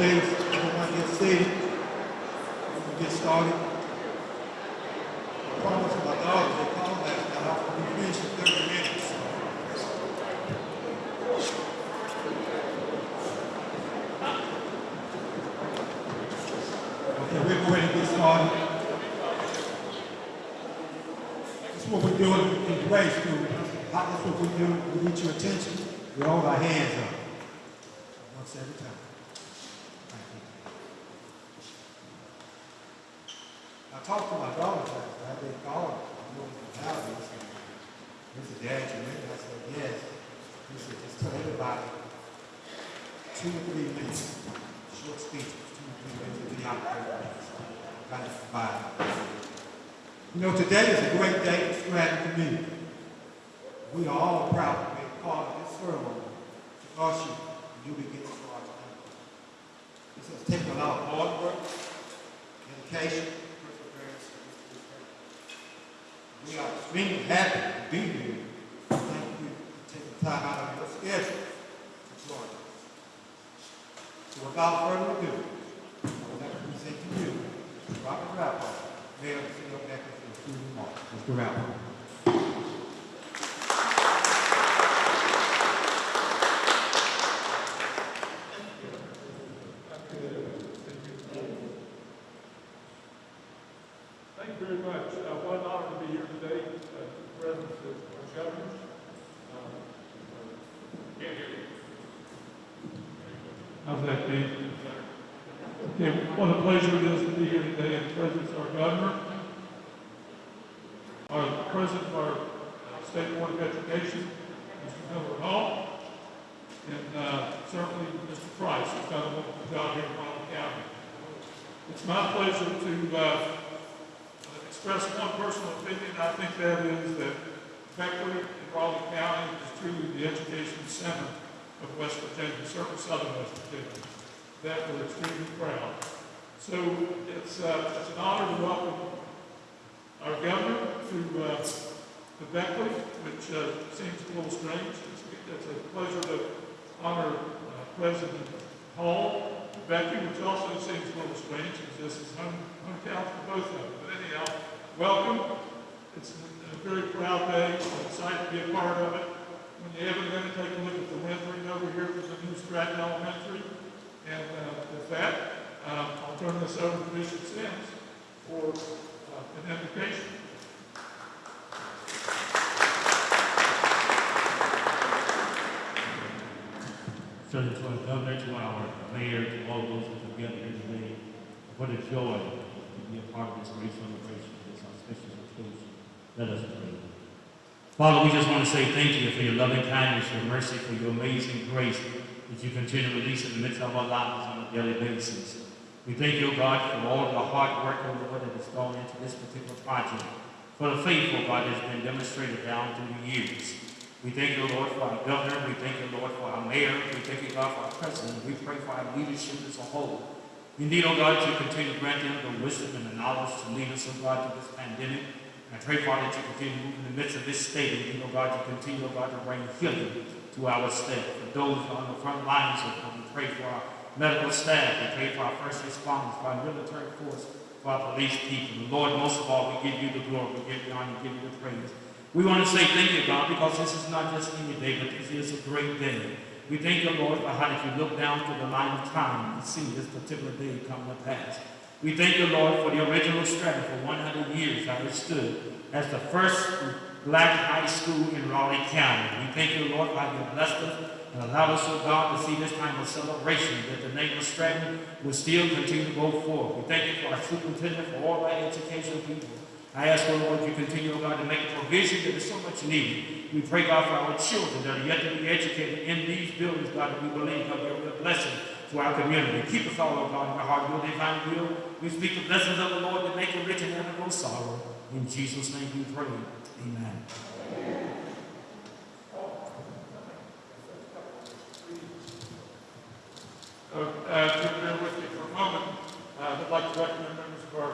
please, everyone get seated. We can get started. I promised my daughters, they called last night, I will be finished in thirty minutes. Okay, we're going to get started. This is what we're doing in grade school. How- That's what we do. We need your attention. We hold our hands up. Once every time. Thank you. I talked to my daughter last night. They called. I'm going to the house. They said, This is Dad, you ready? I said, yes. He said, just tell everybody two or three minutes. Short speeches, two or three minutes. Get out there. Kind of provide. You know, today is a great day for Stratton community. We are all proud to be a part of this ceremony to usher you begin to our town. This has taken a lot of hard work, dedication, perseverance. We are extremely happy to be here. Thank you for taking time out of your schedule to join us. So without further ado, I would like to present to you Robert Rappold, Mayor of the City of Beckley, for a few remarks. Mr. Rappold. Thank you very much. Uh, what an honor to be here today, uh, in the presence of our governors. Uh, Can't hear you. How's that, Dave? Okay, what a pleasure it is to be here today in the presence of our governor, our president of our uh, State Board of Education, Mr. Miller Hall, and uh, certainly Mr. Price, who's done a wonderful job here in Raleigh County. It's my pleasure to uh, express one personal opinion. I think that is that Beckley and Raleigh County is truly the education center of West Virginia, certainly southern West Virginia. That we're extremely proud. So it's, uh, it's an honor to welcome our governor to, uh, Beckley, which uh, seems a little strange. It's, it's a pleasure to honor uh, President Hall, Becky, which also seems a little strange, because this is home, hometown for both of them. But anyhow, welcome. It's a, very proud day. I'm excited to be a part of it. When you ever going to take a look at the rendering over here for the new Stratton Elementary. And uh, with that, um, I'll turn this over to Bishop Sims for an invocation. Certainly to governor, to our mayor, to all those who together here today. What a joy to be a part of this great celebration, this auspicious occasion. Let us pray. Father, we just want to say thank you for your loving kindness, your mercy, for your amazing grace that you continue to release in the midst of our lives on a daily basis. We thank you, God, for all of the hard work, oh Lord, that has gone into this particular project, for the faith, oh God, that has been demonstrated down through the years. We thank you, Lord, for our governor. We thank you, Lord, for our mayor. We thank you, God, for our president. We pray for our leadership as a whole. We need, oh God, you continue to grant them the wisdom and the knowledge to lead us, oh God, through this pandemic. And I pray, Father, that you continue to move in the midst of this state. And, you, oh God, you continue, oh God, to bring healing to our state. For those on the front lines, oh God, we pray for our medical staff. We pray for our first responders, for our military force, for our police people. And Lord, most of all, we give you the glory. We give you honor. We give you the praise. We want to say thank you, God, because this is not just any day, but this is a great day. We thank you, Lord, for how did you look down through the line of time and see this particular day come to pass. We thank you, Lord, for the original Stratton for 100 years how it stood as the first black high school in Raleigh County. We thank you, Lord, how you blessed us and allowed us, oh God, to see this time of celebration that the name of Stratton will still continue to go forth. We thank you for our superintendent, for all our educational people. I ask, oh Lord, you continue, oh God, to make provision that is so much needed. We pray, God, for our children that are yet to be educated in these buildings, God, that we believe, God, they're a blessing to our community. Keep us all, oh God, in our heart, will, divine will. We speak the blessings of the Lord that make it rich and never no sorrow. In Jesus' name we pray. Amen. Uh, uh, if you'll bear with me for a moment, uh, I'd like to recommend members of our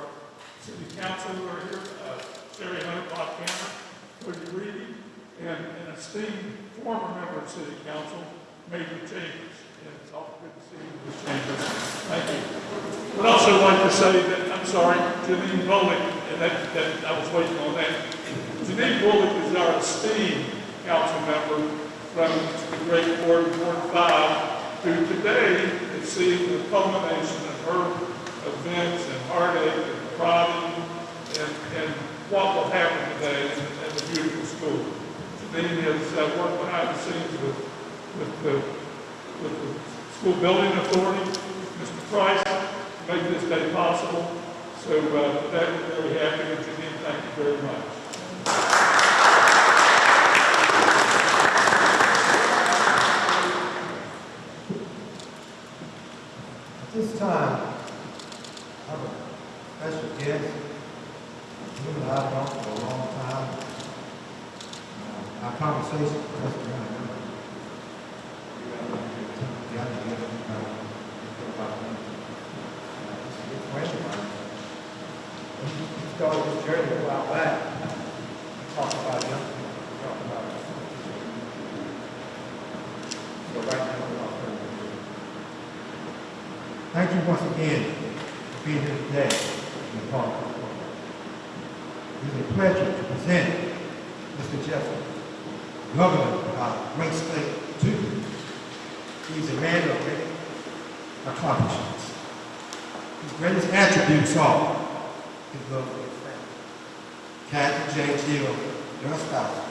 city council who are here, uh, Sherry Hunter, Bob Cameron, Cody Reedy, and an esteemed former member city council, major changes. And it's awful good to see these changes. Thank you. I'd also like to say that, I'm sorry, Janine Bullock, and that, that, I was waiting on that. Janine Bullock is our esteemed council member from the great Ward, Ward Five, who today is seeing the culmination of her events and heartache and prodding and, and what will happen today in, in the beautiful school. Janine has uh, worked behind the scenes with, with the, with the school building authority, Mr. Price, to make this day possible. So, uh, that, we're very happy, with and Janine, thank you very much. At this time, I have a special guest. You and I have known for a long time. Uh, Our conversation, just around here. We got to get together, get everybody, get about it. Uh, Just a good friend of mine. He he started this journey a while back. Talk about young people, talk about. So right now, we're all going to do Thank you once again for being here today in the park. It is a pleasure to present Mr. Jessup, Governor of our great state, to you. He's a man of great accomplishments. His greatest attributes are his love for his family. Kathy, Jane, Jill, your spouse.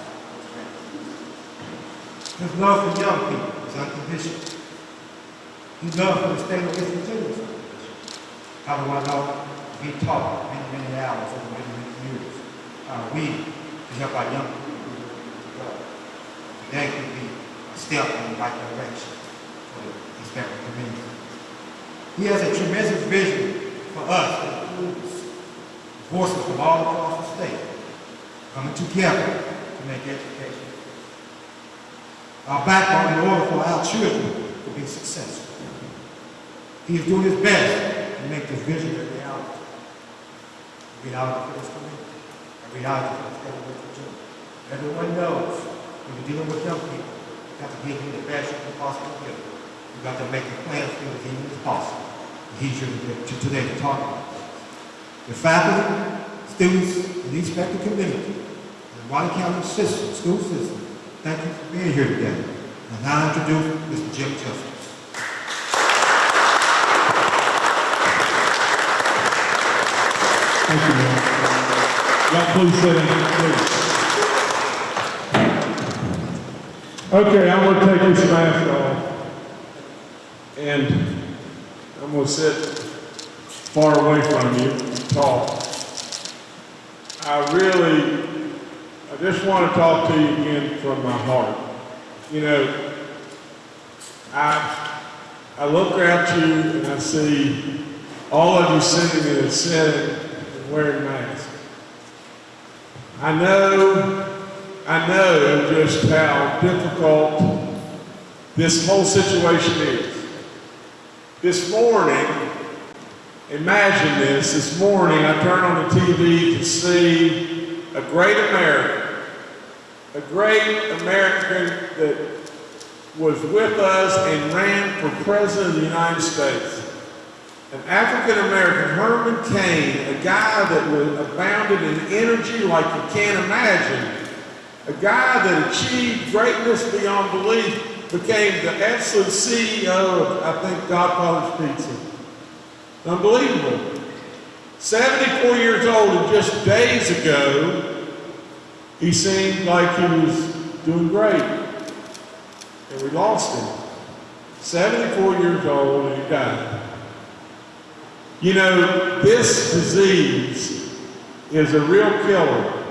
His love for young people is unconditional. His love for the state of West Virginia. How do I know? We taught many, many hours over many, many years. How we can help our young people. Today could be a step in the right direction for the Hispanic community. He has a tremendous vision for us that includes from all across the state coming together to make education our backbone in order for our children to be successful. He is doing his best to make this vision a reality. A reality for this community. The state of Virginia. Everyone knows when you're dealing with young people, you have to give them the best you can possibly give. them. You got to make plans feel as easy as possible. He's here to- today to talk about. The faculty, students, and the respective community, and the Washington County system, school system, thank you for being here today. And now I introduce Mr. Jim Jessup. Thank you, Mayor. Y'all please sit down, please. Okay, I'm gonna take this mask off. And I'm gonna sit far away from you and talk. I really, I just wanna talk to you again from my heart. You know, I, I look at you and I see all of you sitting in a setting and wearing masks. I know, I know just how difficult this whole situation is. This morning, imagine this, this morning I turned on the TV to see a great American, a great American that was with us and ran for President of the United States. An African American, Herman Cain, a guy that was abounded in energy like you can't imagine, a guy that achieved greatness beyond belief, became the absolute CEO of, I think, Godfather's Pizza. Unbelievable. 74 years old, and just days ago, he seemed like he was doing great. And we lost him. 74 years old, and he died. You know, this disease is a real killer,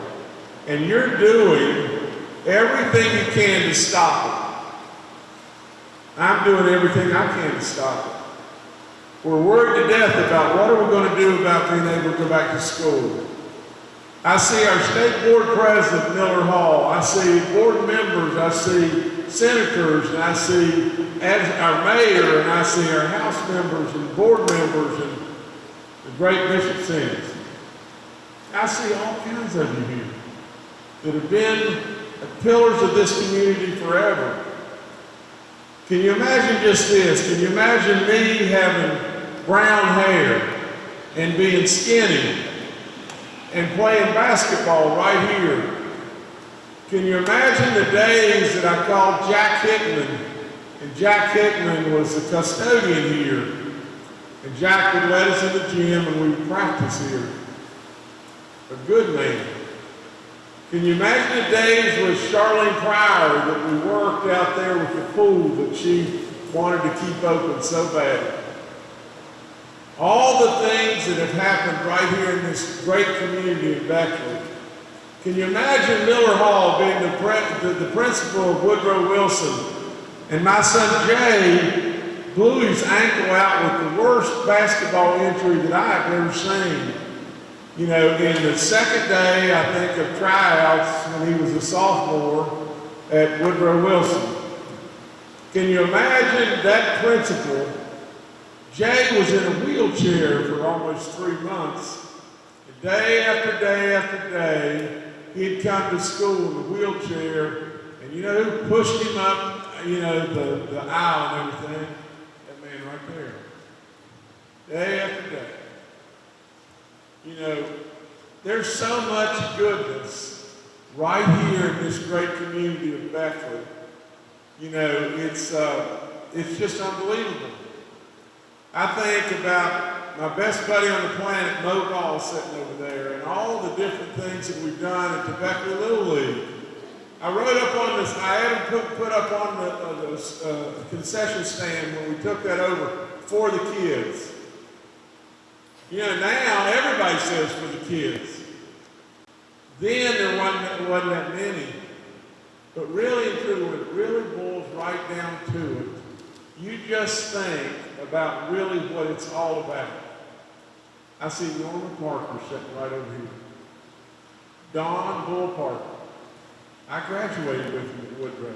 and you're doing everything you can to stop it. I'm doing everything I can to stop it. We're worried to death about what are we going to do about being able to go back to school. I see our state board president, Miller Hall. I see board members. I see senators, and I see our mayor, and I see our house members and board members and the great Bishop Sims. I see all kinds of you here that have been pillars of this community forever. Can you imagine just this? Can you imagine me having brown hair and being skinny and playing basketball right here? Can you imagine the days that I called Jack Hickman? And Jack Hickman was the custodian here. And Jack would let us in the gym and we would practice here. A good man. Can you imagine the days with Charlene Pryor that we worked out there with the pool that she wanted to keep open so bad? All the things that have happened right here in this great community in Beckley. Can you imagine Miller Hall being the, the, the principal of Woodrow Wilson and my son Jay blew his ankle out with the worst basketball injury that I have ever seen. You know, in the second day, I think, of tryouts when he was a sophomore at Woodrow Wilson. Can you imagine that principal? Jay was in a wheelchair for almost three months. And day after day after day, he'd come to school in a wheelchair, and you know who pushed him up, you know, the, the aisle and everything? That man right there. Day after day. You know, there's so much goodness right here in this great community of Beckley. You know, it's, uh, it's just unbelievable. I think about my best buddy on the planet, Mo Ball, sitting over there, and all the different things that we've done at the Little League. I wrote up on this, I had put, put up on the, uh, the uh, concession stand when we took that over for the kids. You know, now everybody says for the kids. Then there wasn't, wasn't that many. But really and truly, when it really boils right down to it, you just think about really what it's all about. I see Norman Parker sitting right over here. Don Bull Parker. I graduated with him at Woodrow.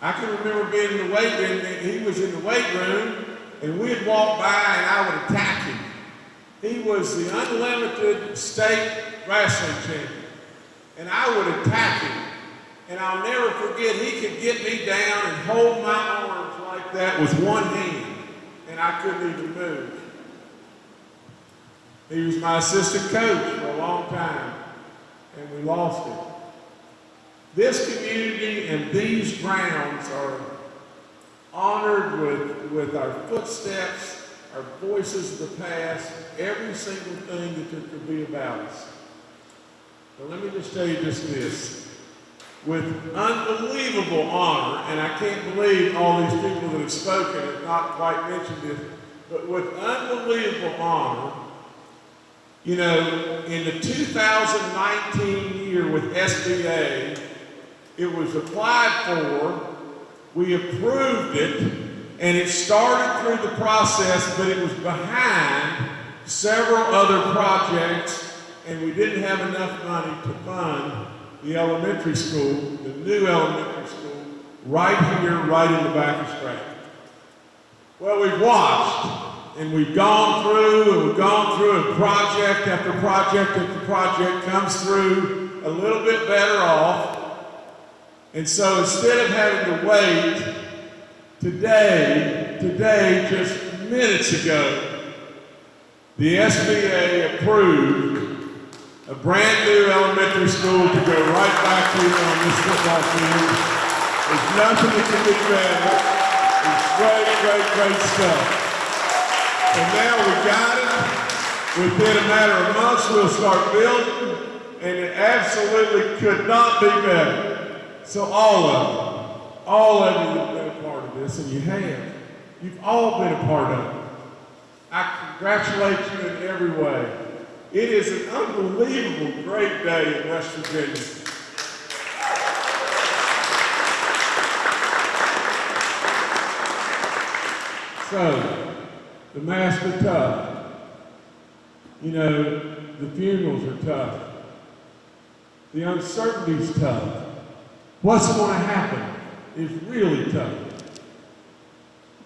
I can remember being in the weight room, and he was in the weight room, and we'd walk by and I would attack him. He was the unlimited state wrestling champion. And I would attack him. And I'll never forget, he could get me down and hold my arms like that with one hand. And I couldn't even move. He was my assistant coach for a long time. And we lost him. This community and these grounds are honored with, with our footsteps, our voices of the past, every single thing that there could be about us. But let me just tell you just this. With unbelievable honor, and I can't believe all these people that have spoken have not quite mentioned this, but with unbelievable honor, you know, in the 2019 year with SBA, it was applied for, we approved it, and it started through the process, but it was behind several other projects, and we didn't have enough money to fund the elementary school, the new elementary school, right here, right in the back of Stratton. Well, we've watched, and we've gone through, and we've gone through, and project after project after project comes through a little bit better off. And so instead of having to wait, today, today, just minutes ago, the SBA approved a brand new elementary school to go right back here on this football field. There's nothing that can be better. It's great, great, great stuff. And now we've got it. Within a matter of months, we'll start building, and it absolutely could not be better. So all of all of you have been a part of this, and you have. You've all been a part of it. I congratulate you in every way. It is an unbelievable great day in West Virginia. So, the masks are tough. You know, the funerals are tough. The uncertainty's tough. What's going to happen is really tough.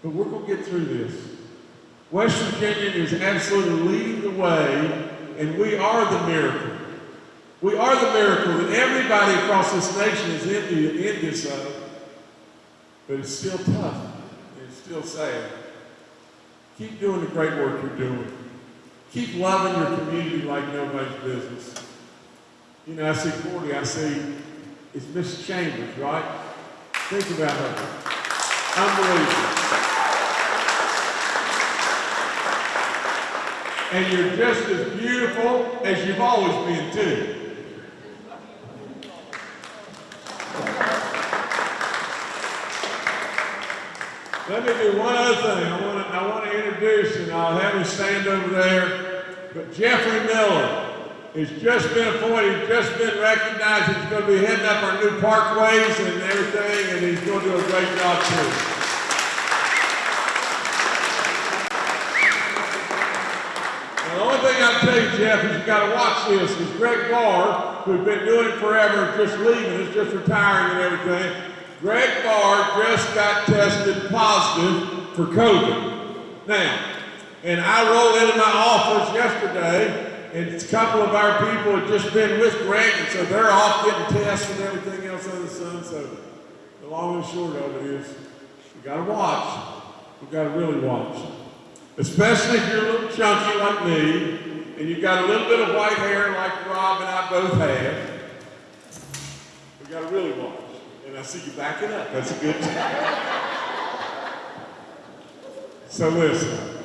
But we're going to get through this. West Virginia is absolutely leading the way, and we are the miracle. We are the miracle that everybody across this nation is envi- envious of. but it's still tough. and It's still sad. Keep doing the great work you're doing. Keep loving your community like nobody's business. You know, I see Cordy, I see, it's Miss Chambers, right? Think about her. Unbelievable. And you're just as beautiful as you've always been, too. Let me do one other thing. I want to I want to introduce, and I'll have him stand over there. But Jeffrey Miller has just been appointed, just been recognized. He's going to be heading up our new parkways and everything, and he's going to do a great job too. Now, the only thing I'll tell you, Jeff, is you've got to watch this. Is Greg Barr, who's been doing it forever, just leaving us, just retiring and everything. Greg Barr just got tested positive for COVID. Now, and I rolled into my office yesterday, and a couple of our people had just been with Greg, and so they're off getting tests and everything else under the sun. So the long and short of it is, we got to watch. We got to really watch. Especially if you're a little chunky like me, and you've got a little bit of white hair like Rob and I both have. We got to really watch. And I see you backing up. That's a good So listen,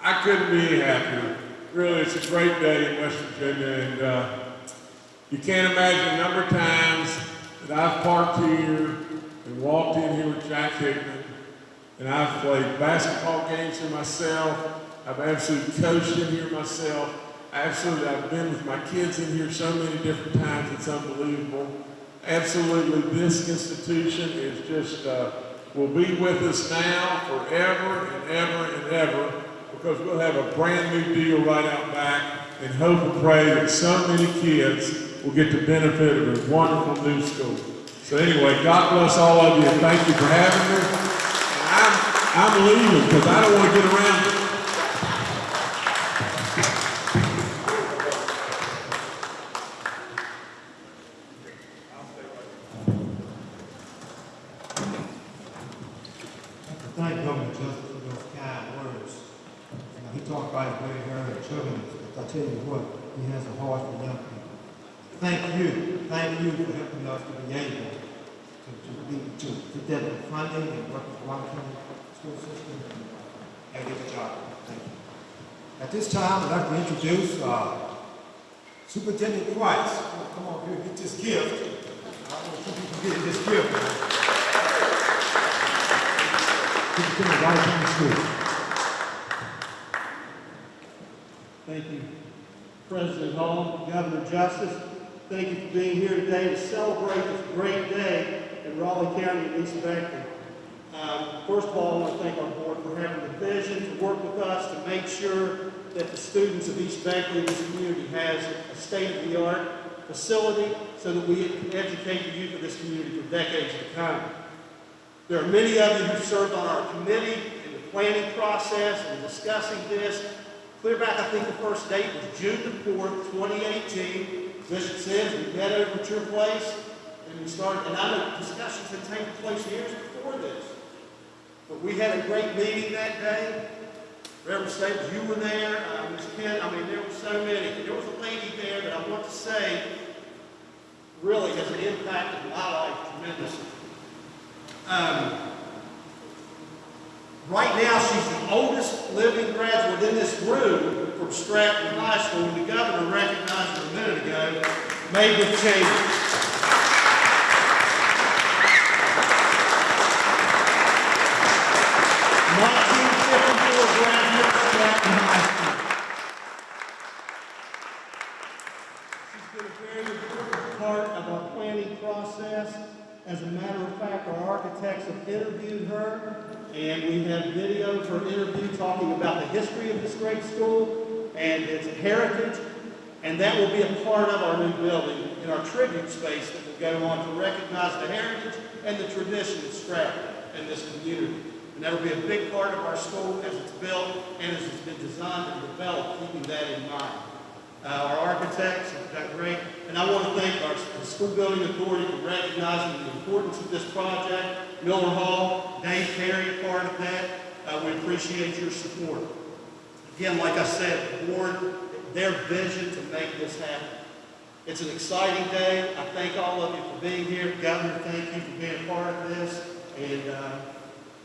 I couldn't be happier. Really, it's a great day in West Virginia, and uh, you can't imagine the number of times that I've parked here and walked in here with Jack Hickman, and I've played basketball games here myself. I've absolutely coached in here myself. Absolutely, I've been with my kids in here so many different times. It's unbelievable. Absolutely, this institution is just uh, will be with us now forever and ever and ever because we'll have a brand new deal right out back and hope and pray that so many kids will get the benefit of a wonderful new school. So anyway, God bless all of you thank you for having me. And I'm, I'm leaving because I don't want to get around it. I thank Governor Justice for those kind words. You know, he talked about his great hair and children, but I tell you what, he has a heart for young people. Thank you, thank you for helping us to be able to, to be, to, to get the funding and work with Washington school system and get the job. Thank you. At this time, I'd like to introduce, uh, Superintendent Price. Come on, here, get this gift. I want you to get this gift. Superintendent. Thank you, President Hall, Governor Justice. Thank you for being here today to celebrate this great day in Raleigh County and East Beckley. Um, First of all, I want to thank our board for having the vision to work with us to make sure that the students of East Beckley and this community has a state-of-the-art facility so that we can educate the youth of this community for decades to come. There are many of you who served on our committee in the planning process and discussing this. Clear back, I think the first date was June the fourth, twenty eighteen. Bishop Sims, we met over at your place, and we started, and I know discussions had taken place years before this. But we had a great meeting that day. Reverend Staples, you were there, uh, Ms. Kent, I mean, there were so many. There was a lady there that I want to say really has impacted my life tremendously. Um, right now, she's the oldest living graduate in this room from Stratton High School, the governor recognized her a minute ago, Megan Chambers. Nineteen fifty-four graduate, Stratton High School. She's been a very important part of our planning process. As a matter of fact, our architects have interviewed her, and we have video for interview talking about the history of this great school and its heritage. And that will be a part of our new building in our tribute space that will go on to recognize the heritage and the tradition of Stratton and this community. And that will be a big part of our school as it's built and as it's been designed and developed, keeping that in mind. uh, our architects have done great. And I want to thank our school building authority for recognizing the importance of this project. Miller Hall, Dave Perry, part of that. Uh, we appreciate your support. Again, like I said, the board, their vision to make this happen. It's an exciting day. I thank all of you for being here. Governor, thank you for being part of this. And uh,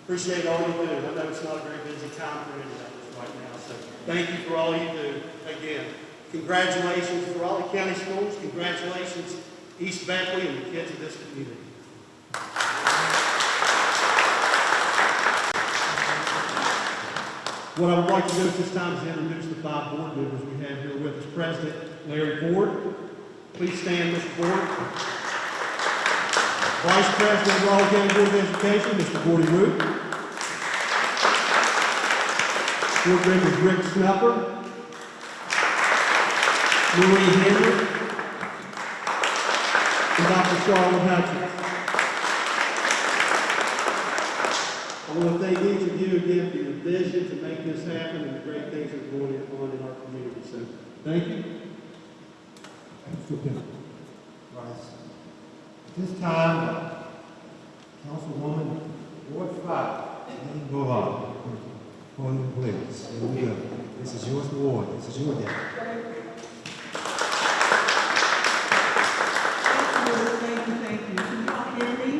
appreciate all you do. I know it's not a very busy time for any of us right now. So thank you for all you do. Again, congratulations to Raleigh County Schools. Congratulations, East Beckley and the kids of this community. What I would like to do at this time is introduce the five board members we have here with us. President Larry Ford. Please stand, Mr. Ford. Vice President of Raleigh County Board of Education, Mr. Gordy Root. Board members Rick Snupper. Marie Henry. And Dr. Charlotte Hutchins. I want to thank each of you again for your vision to make this happen and the great things that are going on in our community. So, thank you. Mr. Bennett. Rice. At this time, Councilwoman Ward Five, Lane Boulevard, on the please. Here we go. This is yours, Ward. This is your day. Thank you, thank you. Can y'all hear me?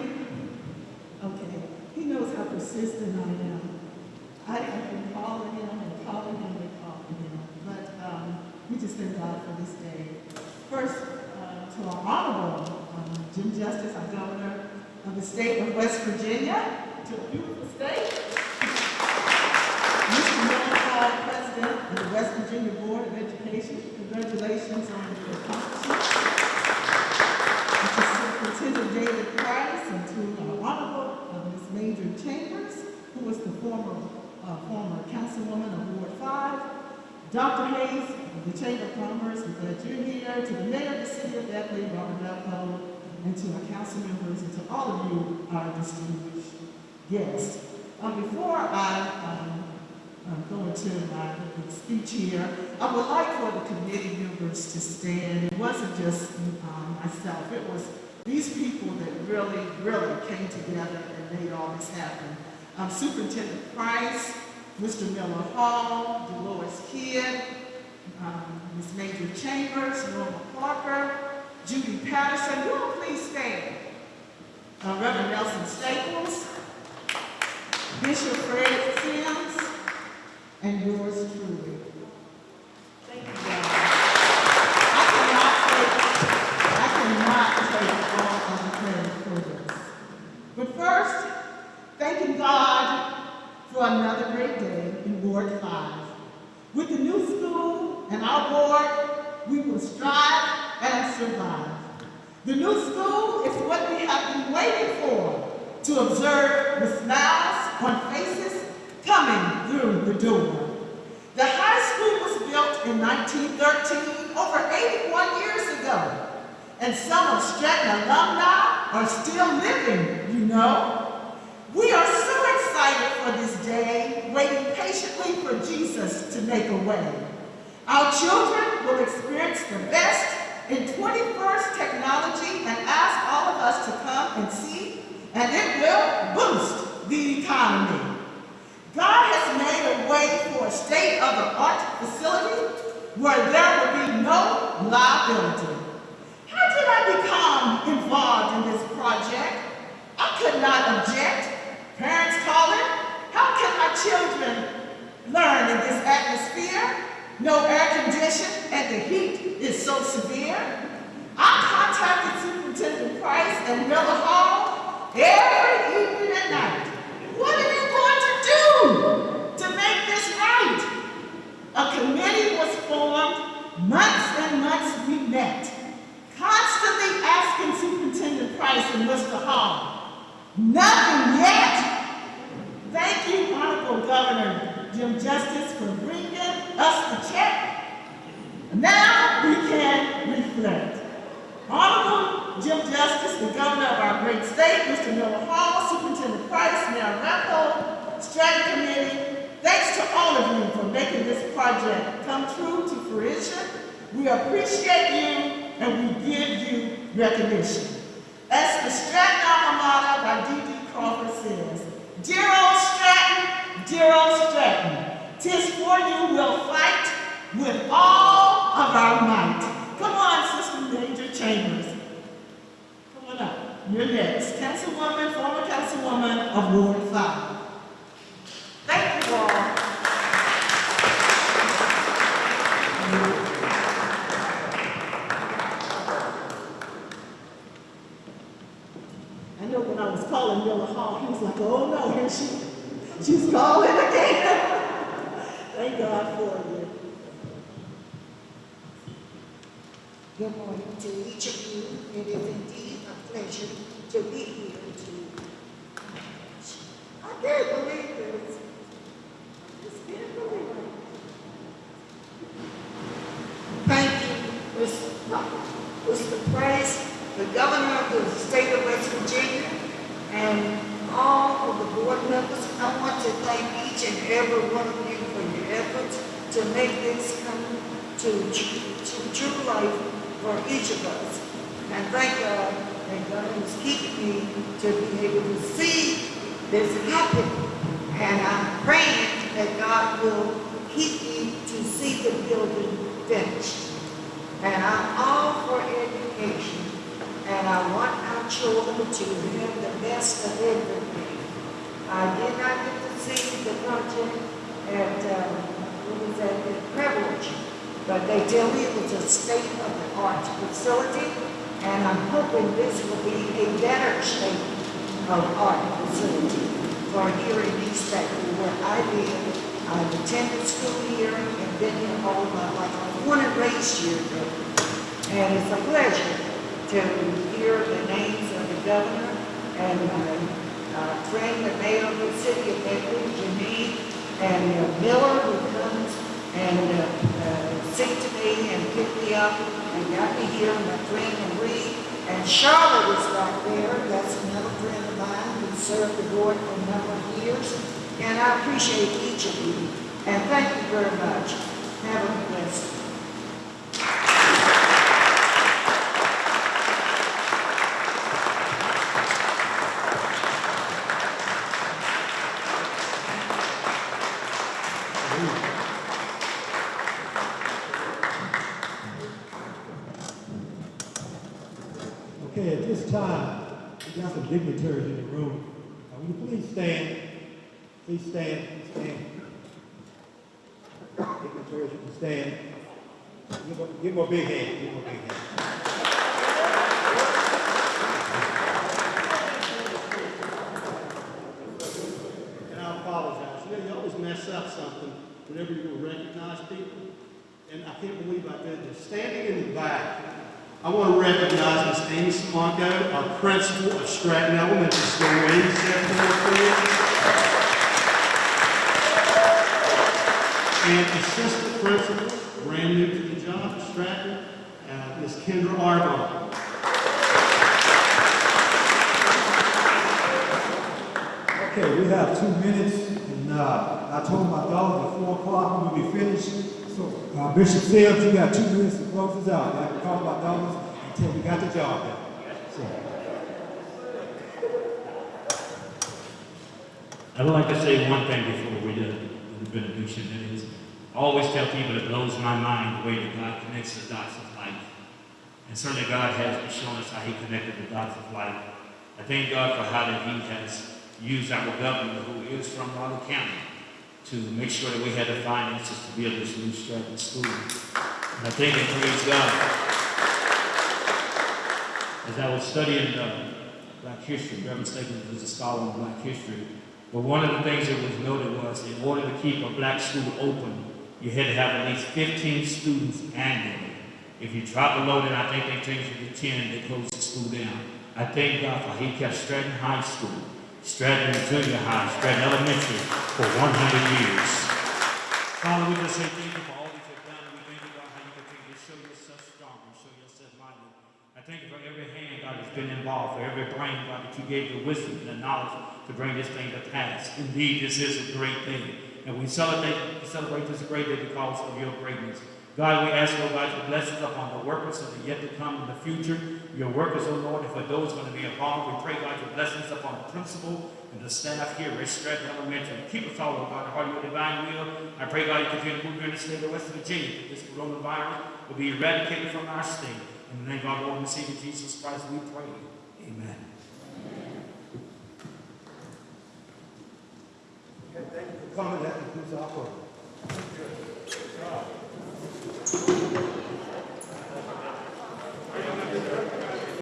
Okay. He knows how persistent I am. I have been calling him and calling him and calling him. But um, we just thank God for this day. First, uh, to our honorable um, Jim Justice, our governor of the state of West Virginia, to a beautiful state. Mr. Miller, President of the West Virginia Board of Education, congratulations on your accomplishment. to Superintendent David Price and to our honorable uh, Ms. Major Chambers, who was the former, uh, former councilwoman of Ward Five, Dr. Hayes of the Chamber of Commerce, we're glad you're here, to the mayor of the city of Beckley, Robert Belko, and to our council members, and to all of you, our distinguished guests. Um, before I, um, um, go into my speech here, I would like for the committee members to stand. It wasn't just um, myself, it was these people that really, really came together and made all this happen. Um, Superintendent Price, Mr. Miller Hall, Dolores Kidd, um, Ms. Major Chambers, Norma Parker, Judy Patterson, will please stand? Uh, Reverend Nelson Staples, Bishop Fred Sims, and yours truly. Thank you, God. I cannot take, I cannot take all of the credit for this. But first, thanking God for another great day in Ward Five. With the new school and our board, we will strive and survive. The new school is what we have been waiting for, to observe the smiles on faces coming through the door. The high school was built in 1913, over 81 years ago. And some of Stratton alumni are still living, you know. We are so excited for this day, waiting patiently for Jesus to make a way. Our children will experience the best in 21st technology and ask all of us to come and see, and it will boost the economy. God has made a way for a state-of-the-art facility where there will be no liability. How did I become involved in this project? I could not object. Parents calling, how can my children learn in this atmosphere? No air conditioning and the heat is so severe. I contacted Superintendent Price and Miller Hall every evening and night. What are you going to do to make this right? A committee was formed, months and months we met, constantly asking Superintendent Price and Mr. Hall. Nothing yet. Thank you, Honorable Governor Jim Justice, for bringing us the check. Now we can reflect. Honorable Jim Justice, the governor of our great state, Mr. Miller Hall, Price, Mayor Rappold, Stratton Committee, thanks to all of you for making this project come true to fruition. We We appreciate you and we give you recognition. As the Stratton alma mater by D.D. Crawford says, Dear old Stratton, dear old Stratton, tis for you we'll fight with all of our might. Come on, Sister Major Chambers. You're next. Councilwoman, former Councilwoman of Ward 5. Thank you all. I know when I was calling Miller Hall, he was like, oh no, here she, she's calling again. Thank God for you. Good morning to each of you. It is indeed a pleasure to be here to, I can't believe this. I just believe. Thank you, Mr. Mr. Price, the governor of the state of West Virginia, and all of the board members. I want to thank each and every one of you for your efforts to make this come to, to true life for each of us. And thank God that God is keeping me to be able to see this happen. And I'm praying that God will keep me to see the building finished. And I'm all for education. And I want our children to have the best of everything. I did not get to see the project at, uh, what was that, at Privilege. But they tell me it was a state-of-the-art facility. And I'm hoping this will be a better state-of-art facility for here in East Baton where I live. I've attended school here and been here all my life. I was and raised here. And it's a pleasure to hear the names of the governor and my uh, friend, the mayor of the city of Bedford, Janine, and uh, Miller, who comes and uh, uh, to me and pick me up and got me here, my friend Marie. And Charlotte is back there. That's another friend of mine who served the board for a number of years. And I appreciate each of you. And thank you very much. Have a blessed Okay, at this time, we got some dignitaries in the room. Uh, will you please stand? Please stand, please stand. Dignitaries, you can stand. Give them, give them a big hand, give them a big hand. And I apologize. You know, you always mess up something whenever you recognize people. And I can't believe I did this. Standing in the back, I want to recognize Ms. Amy Swanko, our principal of Stratton Elementary School. Amy, step forward, please. And assistant principal, brand new to the job, Stratton, uh, Miss Kendra Arbon. Okay, we have two minutes, and, uh, I told my daughter at four o'clock we will be finished. Uh, Bishop Sims, you got two minutes to close this out. I can call my daughters until we got the job done. I'd like to say one thing before we do the benediction, that is, I always tell people it blows my mind the way that God connects the dots of life. And certainly God has shown us how he connected the dots of life. I thank God for how that he has used our governor, who is from Raleigh County, to make sure that we had the finances to build this new Stratton school. And I thank and praise God. As I was studying uh, Black history, Reverend Staples was a scholar in Black history, but one of the things that was noted was in order to keep a black school open, you had to have at least 15 students annually. If you drop below that, I think they changed it to 10, they closed the school down. I thank God for he kept Stratton High School, Stratton Junior High, Stratton Elementary for 100 years. Father, we just say thank you for all that you've done, we thank you, God, how you continue to show yourself strong and show yourself mighty. I thank you for every hand, God, that's been involved, for every brain, God, that you gave the wisdom and the knowledge to bring this thing to pass. Indeed, this is a great thing. And we celebrate, celebrate this great day because of your greatness. God, we ask, oh God, your blessings upon the workers that are yet to come in the future. Your workers, oh Lord, for those going to be involved, we pray, God, your blessings upon the principal and the staff here at Stratton Elementary. Keep us all, oh God, to your divine will. I pray, God, you continue to move in the state of West Virginia. that This coronavirus will be eradicated from our state. In the name of our Lord and Savior Jesus Christ, we pray. Amen. Okay, thank you for coming, that concludes our program.